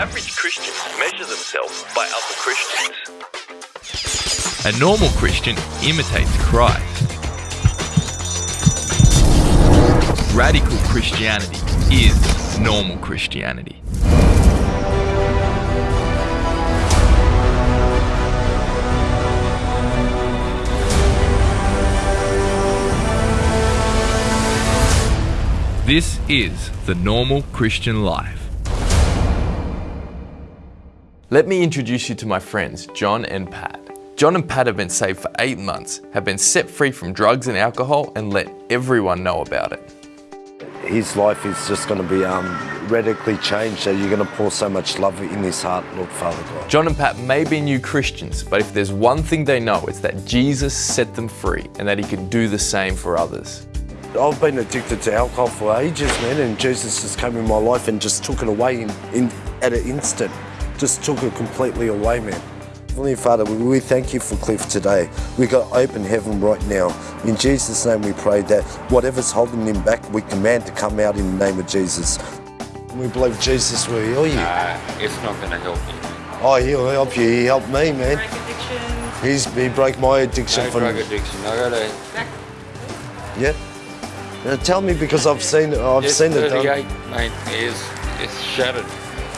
Average Christians measure themselves by other Christians. A normal Christian imitates Christ. Radical Christianity is normal Christianity. This is the normal Christian life. Let me introduce you to my friends, John and Pat. John and Pat have been saved for eight months, have been set free from drugs and alcohol, and let everyone know about it. His life is just going to be um, radically changed. So you're going to pour so much love in his heart, Lord Father God. John and Pat may be new Christians, but if there's one thing they know, it's that Jesus set them free and that he can do the same for others. I've been addicted to alcohol for ages, man, and Jesus just came in my life and just took it away in, in at an instant. Just took it completely away, man. Heavenly Father, we, we thank you for Cliff today. We got open heaven right now. In Jesus' name we pray that whatever's holding him back, we command to come out in the name of Jesus. We believe Jesus will heal you. Uh, it's not going to help you. Oh, he'll help you. He helped me, man. Break addiction. He's, he broke my addiction No from... drug addiction. I got a Yeah. Now tell me because I've seen I've yes, seen it done. 38, mate. is it's shattered.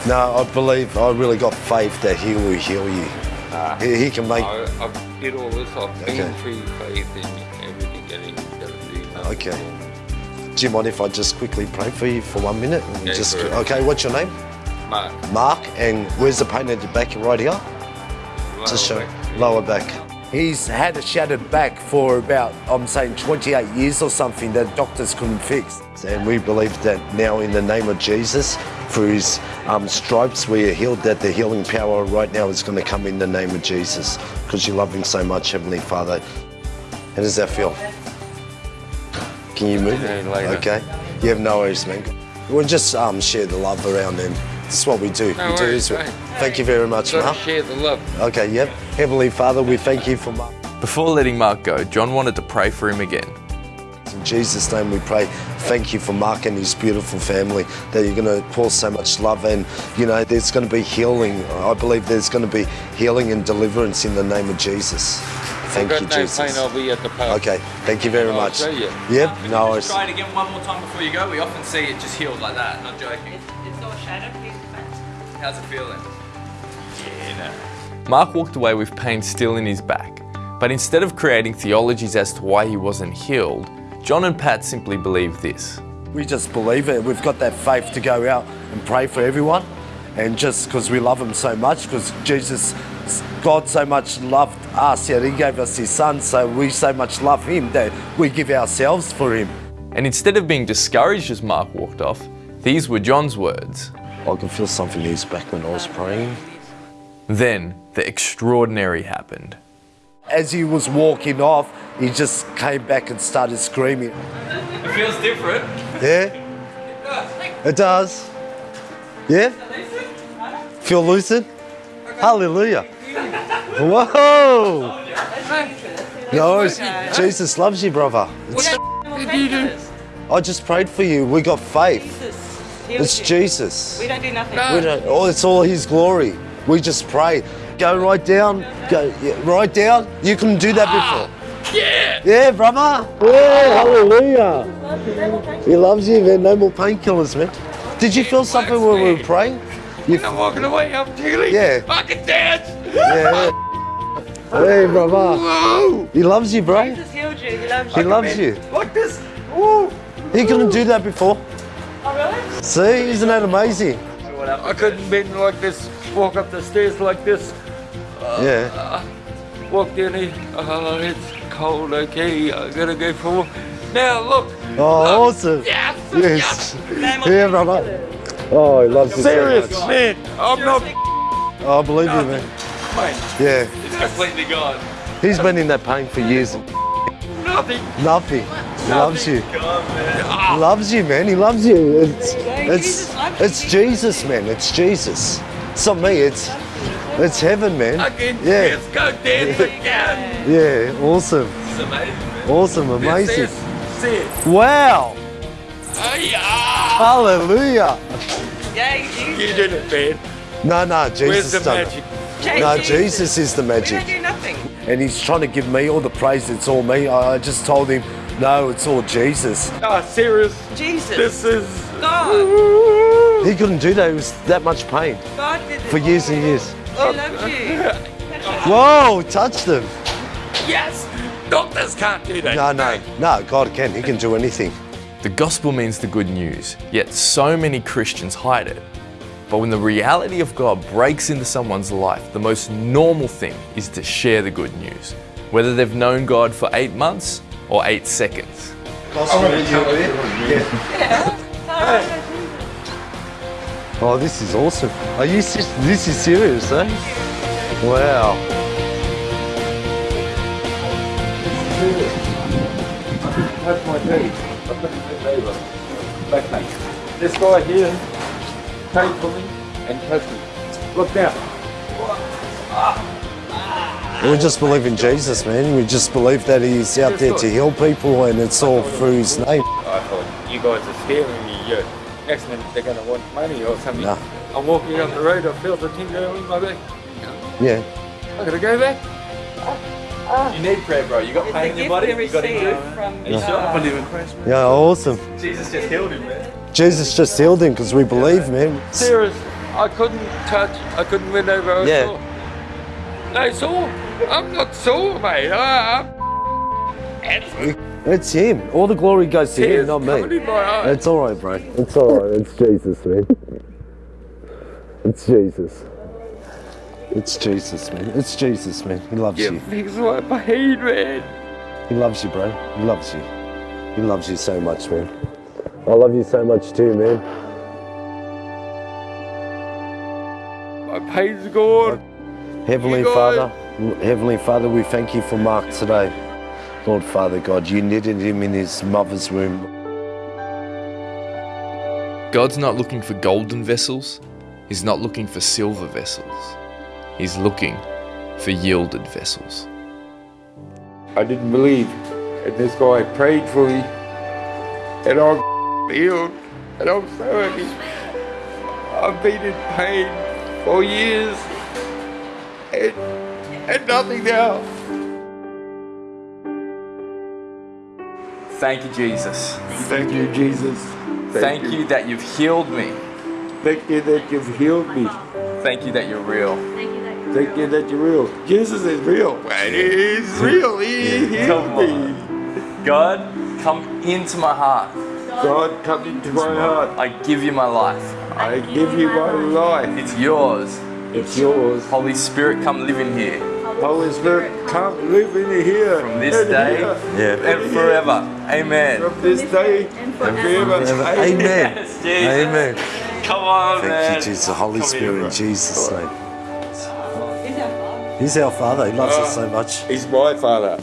No, I believe, I really got faith that he will heal you. Nah. He, he can make, I, I did all this. I've been Okay. through faith in everything that he's going to do. Okay. wrong. do you mind if I just quickly pray for you for one minute? And Yeah, just, sure. okay, what's your name? Mark, Mark, and where's the pain at the back right here? lower Just show, back. lower back. He's had a shattered back for about, I'm saying 28 years or something that doctors couldn't fix. And we believe that now in the name of Jesus, through his um, stripes we are healed, that the healing power right now is going to come in the name of Jesus because you love him so much, Heavenly Father. How does that feel? Can you move? Yeah. Okay. You have no worries, man. We'll just um, share the love around them. This is what we do. No we do worries, this. mate. Thank you very much, Mark. share the love. Okay, yep. Heavenly Father, we thank you for Mark. Before letting Mark go, John wanted to pray for him again. In Jesus' name we pray. Thank you for Mark and his beautiful family, that you're going to pour so much love and, you know, there's going to be healing. I believe there's going to be healing and deliverance in the name of Jesus. Thank you, Jesus. pain. I'll at the pub. Okay, thank you very I'll much. you. Yep, Can no you worries. just try it again one more time before you go? We often see it just healed like that, not joking. It's, it's all shattered. Please, How's it feeling? Yeah, no. Mark walked away with pain still in his back, but instead of creating theologies as to why he wasn't healed, John and Pat simply believe this. We just believe it. We've got that faith to go out and pray for everyone. And just because we love him so much, because Jesus, God so much loved us, yet he gave us his son, so we so much love him that we give ourselves for him. And instead of being discouraged as Mark walked off, these were John's words. I can feel something in his back when I was praying. Then the extraordinary happened. As he was walking off, he just came back and started screaming. It feels different. Yeah? It does. Yeah? Feel lucid? Hallelujah. Whoa! No. Jesus loves you, brother. It's- I just prayed for you. We got faith. Jesus. It's you. Jesus. We don't do nothing. We don't, oh, it's all His glory. We just pray. Go right down. Go yeah, right down. You couldn't do that before. Ah, yeah. Yeah, brother. Yeah, hallelujah. He loves you, man. No more painkillers, man. Did you feel something when we were praying? You, I'm walking away. I'm tickling. Yeah. I can dance. yeah. Hey, brother. Whoa. He loves you, bro. Jesus healed you. He loves He you. loves you. Like this. Woo. He couldn't do that before. Oh, really? See, isn't that amazing? I couldn't bend like this. Walk up the stairs like this. Yeah. Walk down here. Oh, uh, it's cold. Okay, I gotta go for. a walk. Now look. Oh, awesome. Yes. Yes. No more Yeah, brother. Oh, he loves you Serious, much. man. I'm not. Oh, I believe you, man. Mate, Yeah. It's completely gone. He's been in that pain for years. nothing. Nothing. He loves you. Gone, man. He loves you, man. He loves you. It's, it's, loves you. it's Jesus, man. It's Jesus. It's not me. It's, it's heaven, man. I can Yeah. just go dance again. Yeah. Awesome. It's amazing, man. Awesome. Amazing. This is- See it. Wow. Oh, yeah. Hallelujah. Yeah, you, You did it, man. No, no, Where's Jesus the done magic? it. No, Jesus is the We magic. don't do nothing. And he's trying to give me all the praise. It's all me. I I just told him, no, it's all Jesus. Ah, serious. Jesus. This is. God. He couldn't do that. He was that much pain God did it. for years and years. He oh. loves you. Whoa, touch them. Yes. Doctors can't do that. No, no, no, God can. He can do anything. The gospel means the good news, yet so many Christians hide it. But when the reality of God breaks into someone's life, the most normal thing is to share the good news, whether they've known God for eight months or eight seconds. Oh, this is awesome. Are you? This is serious, eh? Wow. Touch my knee. I put it in the. Back. This guy here came for me and touched me. Look down. We just believe in Jesus, man. We just believe that He's out there to heal people, and it's all through His name. I thought you guys are scaring me. You're, next minute they're going to want money or something. No. I'm walking down the road. I feel the tingle in my back. Yeah. I gotta go back. Uh, uh. You need prayer, bro. You got pain in It's a gift we receive from God. Uh, yeah, awesome. Jesus just healed him, man. Jesus just healed him because we believe, man. Serious. I couldn't touch. I couldn't win over. I was Yeah. sore. No sore. I'm not sore, mate. I, I'm It's Him. All the glory goes to Him, not me. in my eyes. It's all right, bro. It's all right. It's Jesus, man. It's Jesus. It's Jesus, man. It's Jesus, man. He loves you. Fix my pain, man. He loves you, bro. He loves you. He loves you so much, man. I love you so much too, man. My pain's gone. Heavenly Father, Heavenly Father, we thank you for Mark today. Lord Father God, you knitted him in his mother's womb. God's not looking for golden vessels. He's not looking for silver vessels. He's looking for yielded vessels. I didn't believe. And this guy I prayed for me. And I'm healed. And I'm so happy. I've been in pain for years. And, and nothing now. Thank you, Jesus. Thank you, Jesus. Thank you that you've healed me. Thank you that you've healed me. Thank you that you're real. Thank you that you're real. Jesus is real, man. He's real. He healed me. God, come into my heart. God, come into my heart. I give you my life. I give you my life. It's yours. It's yours. Holy Spirit, come live in here Holy Spirit, come live in here. from this and day here, and forever. Amen. From this day and forever. Amen. Yes, Amen. Come on, Thank man. you, Jesus. Holy Come here, Spirit, bro. in Jesus' name. He's our Father. He loves us uh, so much. He's my father.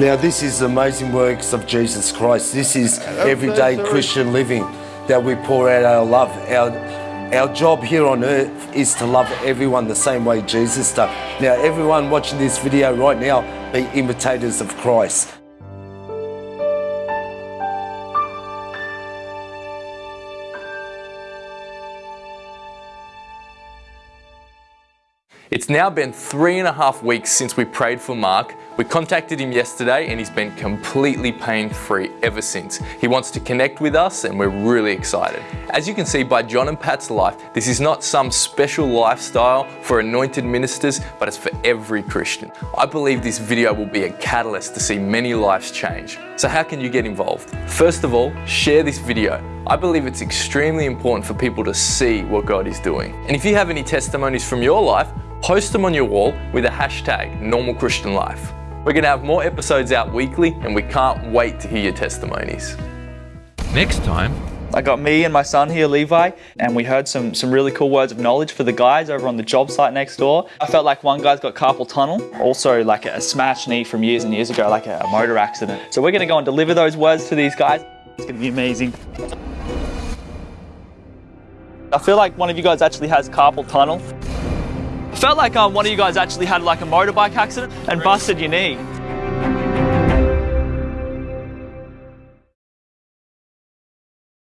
Now, this is the amazing works of Jesus Christ. This is everyday. Christian living that we pour out our love. Our, our job here on earth is to love everyone the same way Jesus does. Now, everyone watching this video right now, be imitators of Christ. It's now been three and a half weeks since we prayed for Mark. We contacted him yesterday and he's been completely pain free ever since. He wants to connect with us and we're really excited. As you can see by John and Pat's life, this is not some special lifestyle for anointed ministers, but it's for every Christian. I believe this video will be a catalyst to see many lives change. So, how can you get involved? First of all, share this video. I believe it's extremely important for people to see what God is doing. And if you have any testimonies from your life, post them on your wall with a hashtag normal Christian life. We're going to have more episodes out weekly and we can't wait to hear your testimonies. Next time, I got me and my son here, Levi, and we heard some, some really cool words of knowledge for the guys over on the job site next door. I felt like one guy's got carpal tunnel, also like a smashed knee from years and years ago, like a motor accident. So we're gonna go and deliver those words to these guys. It's gonna be amazing. I feel like one of you guys actually has carpal tunnel. Felt like um, one of you guys actually had like a motorbike accident and busted your knee.